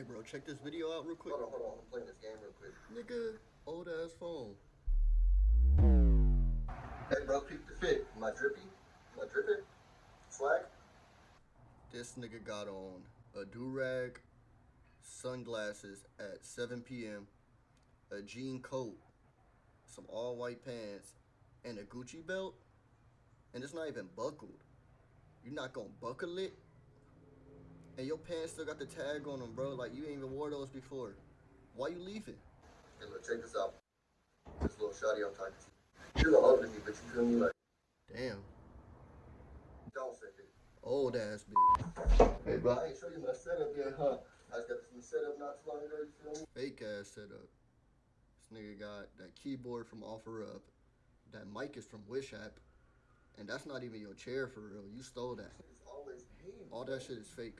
Hey, bro, check this video out real quick. Hold on, hold on. I'm playing this game real quick. Nigga, old ass phone. Hey, bro, peep the fit. Am I drippy? Am I dripping? Swag? This nigga got on a do-rag, sunglasses at 7 p.m., a jean coat, some all-white pants, and a Gucci belt, and it's not even buckled. You're not gonna buckle it? And your pants still got the tag on them, bro. Like, you ain't even wore those before. Why you leaving? Hey, look, check this out. This little shawty I'm talking to. She a little ugly, but you feel me? Like, Damn. don't say it. Old ass bitch. Hey, bro, I ain't show you my setup yet, huh? I just got this new setup not too long ago, you feel me? Fake ass setup. This nigga got that keyboard from OfferUp. That mic is from Wish app. And that's not even your chair for real. You stole that. It's always hating. All that shit is fake.